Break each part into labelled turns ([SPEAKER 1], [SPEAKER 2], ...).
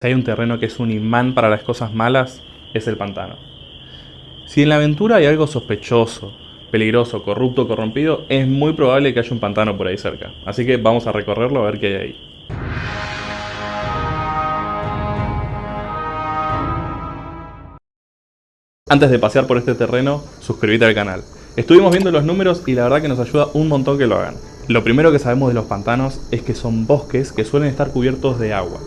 [SPEAKER 1] Si hay un terreno que es un imán para las cosas malas, es el pantano. Si en la aventura hay algo sospechoso, peligroso, corrupto, corrompido, es muy probable que haya un pantano por ahí cerca. Así que vamos a recorrerlo a ver qué hay ahí. Antes de pasear por este terreno, suscríbete al canal. Estuvimos viendo los números y la verdad que nos ayuda un montón que lo hagan. Lo primero que sabemos de los pantanos es que son bosques que suelen estar cubiertos de agua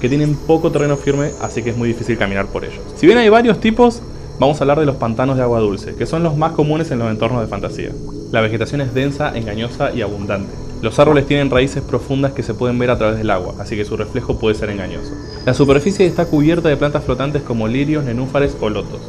[SPEAKER 1] que tienen poco terreno firme, así que es muy difícil caminar por ellos. Si bien hay varios tipos, vamos a hablar de los pantanos de agua dulce, que son los más comunes en los entornos de fantasía. La vegetación es densa, engañosa y abundante. Los árboles tienen raíces profundas que se pueden ver a través del agua, así que su reflejo puede ser engañoso. La superficie está cubierta de plantas flotantes como lirios, nenúfares o lotos,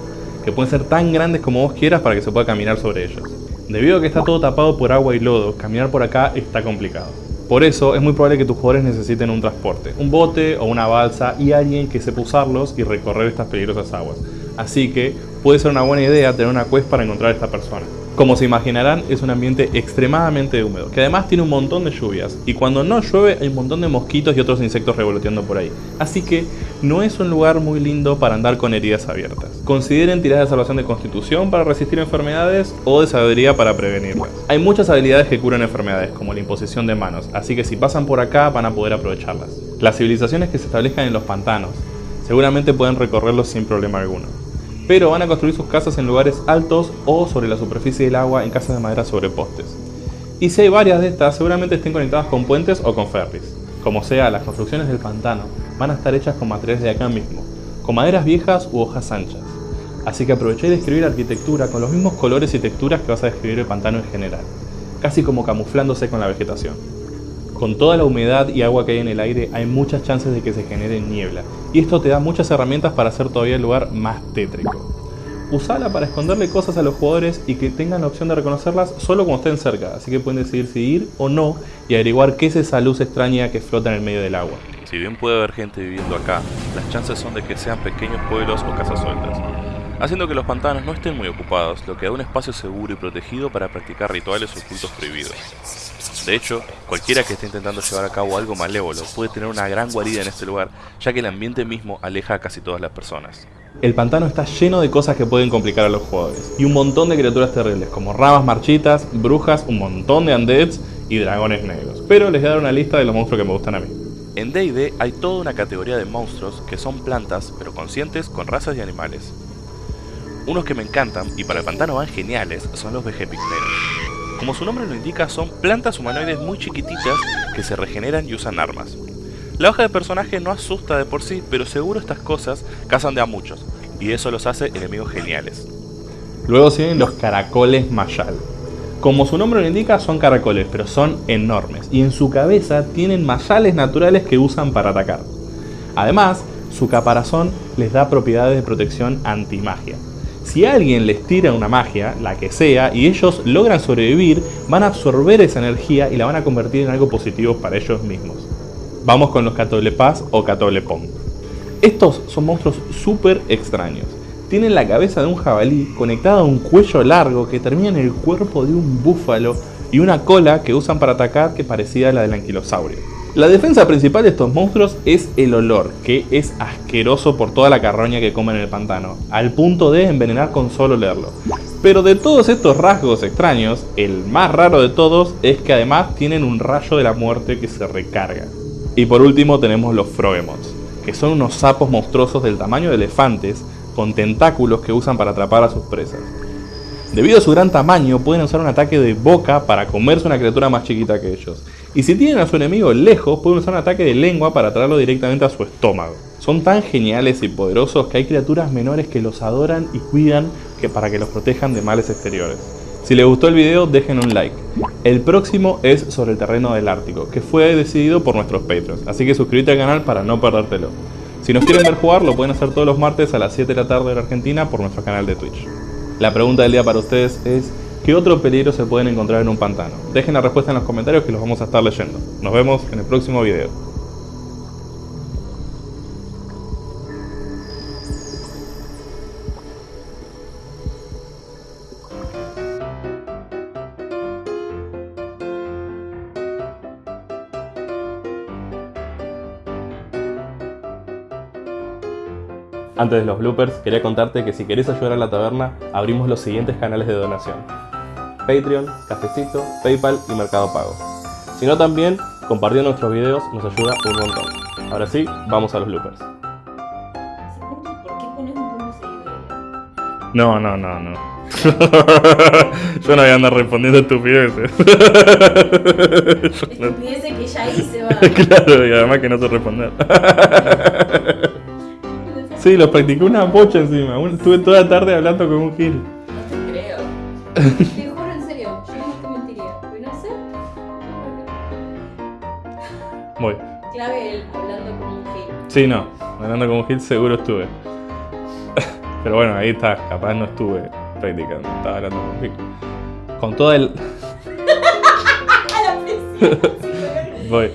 [SPEAKER 1] que pueden ser tan grandes como vos quieras para que se pueda caminar sobre ellos. Debido a que está todo tapado por agua y lodo, caminar por acá está complicado. Por eso es muy probable que tus jugadores necesiten un transporte, un bote o una balsa y alguien que sepa usarlos y recorrer estas peligrosas aguas. Así que puede ser una buena idea tener una quest para encontrar a esta persona. Como se imaginarán, es un ambiente extremadamente húmedo, que además tiene un montón de lluvias, y cuando no llueve hay un montón de mosquitos y otros insectos revoloteando por ahí. Así que no es un lugar muy lindo para andar con heridas abiertas. Consideren tiradas de salvación de constitución para resistir enfermedades o de sabiduría para prevenirlas. Hay muchas habilidades que curan enfermedades, como la imposición de manos, así que si pasan por acá van a poder aprovecharlas. Las civilizaciones que se establezcan en los pantanos seguramente pueden recorrerlos sin problema alguno pero van a construir sus casas en lugares altos o sobre la superficie del agua en casas de madera sobre postes. Y si hay varias de estas, seguramente estén conectadas con puentes o con ferries. Como sea, las construcciones del pantano van a estar hechas con materiales de acá mismo, con maderas viejas u hojas anchas. Así que aproveché de escribir arquitectura con los mismos colores y texturas que vas a describir el pantano en general, casi como camuflándose con la vegetación. Con toda la humedad y agua que hay en el aire hay muchas chances de que se genere niebla, y esto te da muchas herramientas para hacer todavía el lugar más tétrico. Usala para esconderle cosas a los jugadores y que tengan la opción de reconocerlas solo cuando estén cerca, así que pueden decidir si ir o no y averiguar qué es esa luz extraña que flota en el medio del agua.
[SPEAKER 2] Si bien puede haber gente viviendo acá, las chances son de que sean pequeños pueblos o casas sueltas, haciendo que los pantanos no estén muy ocupados, lo que da un espacio seguro y protegido para practicar rituales o cultos prohibidos. De hecho, cualquiera que esté intentando llevar a cabo algo malévolo puede tener una gran guarida en este lugar, ya que el ambiente mismo aleja a casi todas las personas.
[SPEAKER 1] El pantano está lleno de cosas que pueden complicar a los jugadores, y un montón de criaturas terribles, como ramas marchitas, brujas, un montón de undeads y dragones negros. Pero les voy a dar una lista de los monstruos que me gustan a mí.
[SPEAKER 2] En D&D hay toda una categoría de monstruos que son plantas, pero conscientes con razas y animales. Unos que me encantan, y para el pantano van geniales, son los vegepigmeos. Como su nombre lo indica, son plantas humanoides muy chiquititas que se regeneran y usan armas. La hoja de personaje no asusta de por sí, pero seguro estas cosas cazan de a muchos, y eso los hace enemigos geniales.
[SPEAKER 1] Luego siguen los caracoles mayal. Como su nombre lo indica, son caracoles, pero son enormes, y en su cabeza tienen mayales naturales que usan para atacar. Además, su caparazón les da propiedades de protección anti-magia. Si alguien les tira una magia, la que sea, y ellos logran sobrevivir, van a absorber esa energía y la van a convertir en algo positivo para ellos mismos. Vamos con los Catolepaz o Catolepón. Estos son monstruos súper extraños. Tienen la cabeza de un jabalí conectada a un cuello largo que termina en el cuerpo de un búfalo y una cola que usan para atacar que parecida a la del anquilosaurio. La defensa principal de estos monstruos es el olor, que es asqueroso por toda la carroña que comen en el pantano, al punto de envenenar con solo leerlo. Pero de todos estos rasgos extraños, el más raro de todos es que además tienen un rayo de la muerte que se recarga. Y por último tenemos los Frogemots, que son unos sapos monstruosos del tamaño de elefantes, con tentáculos que usan para atrapar a sus presas. Debido a su gran tamaño, pueden usar un ataque de boca para comerse una criatura más chiquita que ellos. Y si tienen a su enemigo lejos, pueden usar un ataque de lengua para traerlo directamente a su estómago. Son tan geniales y poderosos que hay criaturas menores que los adoran y cuidan para que los protejan de males exteriores. Si les gustó el video, dejen un like. El próximo es sobre el terreno del Ártico, que fue decidido por nuestros Patreons, así que suscríbete al canal para no perdértelo. Si nos quieren ver jugar, lo pueden hacer todos los martes a las 7 de la tarde en Argentina por nuestro canal de Twitch. La pregunta del día para ustedes es, ¿qué otro peligro se pueden encontrar en un pantano? Dejen la respuesta en los comentarios que los vamos a estar leyendo. Nos vemos en el próximo video. Antes de los bloopers, quería contarte que si querés ayudar a la taberna, abrimos los siguientes canales de donación. Patreon, Cafecito, Paypal y Mercado Pago. Si no también, compartiendo nuestros videos nos ayuda un montón. Ahora sí, vamos a los bloopers.
[SPEAKER 3] ¿Por qué pones un punto seguido?
[SPEAKER 1] No, no, no, no. Yo no voy a andar respondiendo estupideces.
[SPEAKER 3] Estupideces que ya hice, va.
[SPEAKER 1] Claro, y además que no sé responder. Sí, lo practicé una bocha encima. Un- Estuve toda la tarde hablando con un gil.
[SPEAKER 3] No te creo. Te juro en serio, yo no te mentiría. Pero no sé.
[SPEAKER 1] Voy.
[SPEAKER 3] Clave el hablando como un gil.
[SPEAKER 1] Sí, no. Hablando con un gil seguro estuve. Pero bueno, ahí está. Capaz no estuve practicando. Estaba hablando con un gil. Con todo el...
[SPEAKER 3] ¡A la presión!
[SPEAKER 1] Voy.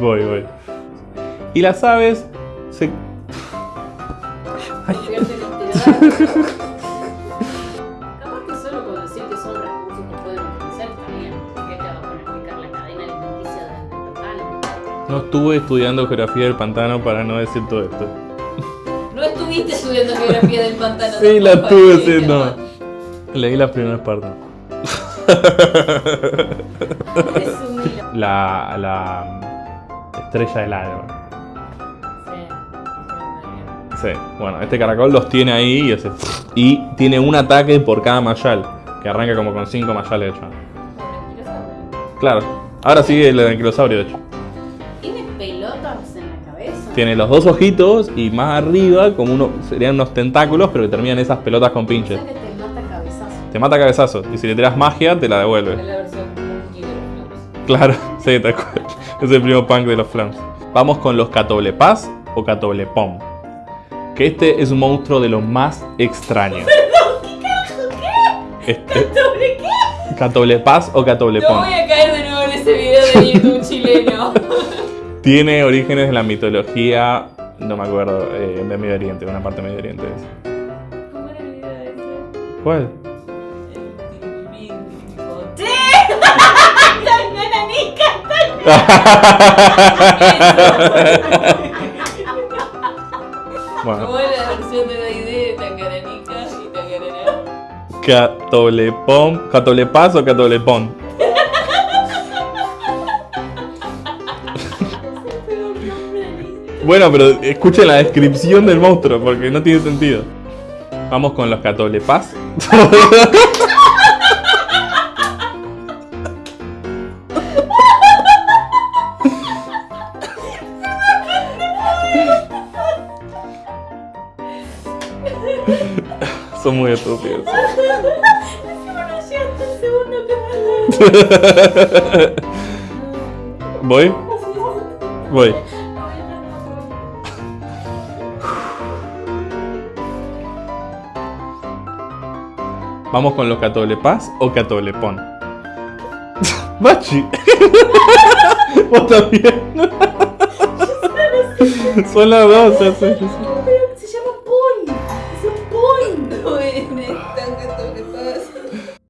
[SPEAKER 1] Voy, voy. Y las aves se...
[SPEAKER 3] Literal. Capaz que solo con decir que son recursos que pueden utilizar está bien. ¿Por qué te vas a poner a explicar la cadena alimenticia del total?
[SPEAKER 1] No estuve estudiando geografía del pantano para no decir todo esto.
[SPEAKER 3] No estuviste estudiando geografía del pantano.
[SPEAKER 1] Sí, la estuve haciendo. Leí las primeras partes. La, la estrella del alba.
[SPEAKER 3] Sí.
[SPEAKER 1] Bueno, este caracol los tiene ahí y hace. Y tiene un ataque por cada mayal, que arranca como con 5 mayales de hecho. Claro, ahora sigue el anquilosaurio de hecho.
[SPEAKER 3] ¿Tiene pelotas en la cabeza?
[SPEAKER 1] Tiene los dos ojitos y más arriba, como uno, serían unos tentáculos, pero que terminan esas pelotas con
[SPEAKER 3] O
[SPEAKER 1] pinches.
[SPEAKER 3] sea que te mata cabezazo.
[SPEAKER 1] Te mata cabezazos y si le tiras magia, te la devuelve. Claro, sí, tal cual. Es el primo punk de los flams. Vamos con los catoblepas o catoblepom. Que este es un monstruo de los más extraños.
[SPEAKER 3] ¿Qué carajo? ¿Qué?
[SPEAKER 1] Este,
[SPEAKER 3] ¿Sobre qué?
[SPEAKER 1] catoblepas o
[SPEAKER 3] No
[SPEAKER 1] catoblepom.
[SPEAKER 3] voy a caer de nuevo en ese video de YouTube chileno.
[SPEAKER 1] Tiene orígenes en la mitología, no me acuerdo, eh, de Medio Oriente, una parte de Medio Oriente. es.
[SPEAKER 3] ¿Cómo era el video ese?
[SPEAKER 1] ¿Cuál? bueno,
[SPEAKER 3] ¿Cómo es la versión de la idea de Tangananica y Tangananá?
[SPEAKER 1] catoblepom, catoblepas o catoblepón. Bueno, pero escuchen la descripción del monstruo porque no tiene sentido. Vamos con los catoblepas. Son muy estúpidos. ¿Voy? Voy. Vamos con los catoblepas o catoblepón. Bachi. Vos también. Son las dos.